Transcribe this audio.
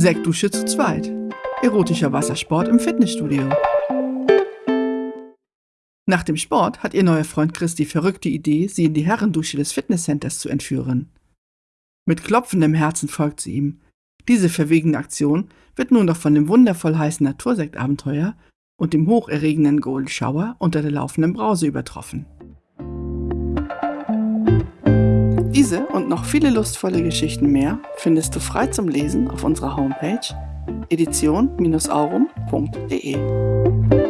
Sektdusche zu zweit. Erotischer Wassersport im Fitnessstudio. Nach dem Sport hat ihr neuer Freund Chris die verrückte Idee, sie in die Herrendusche des Fitnesscenters zu entführen. Mit klopfendem Herzen folgt sie ihm. Diese verwegene Aktion wird nun noch von dem wundervoll heißen Natursektabenteuer und dem hocherregenden Golden Shower unter der laufenden Brause übertroffen. Diese und noch viele lustvolle Geschichten mehr findest du frei zum Lesen auf unserer Homepage edition-aurum.de.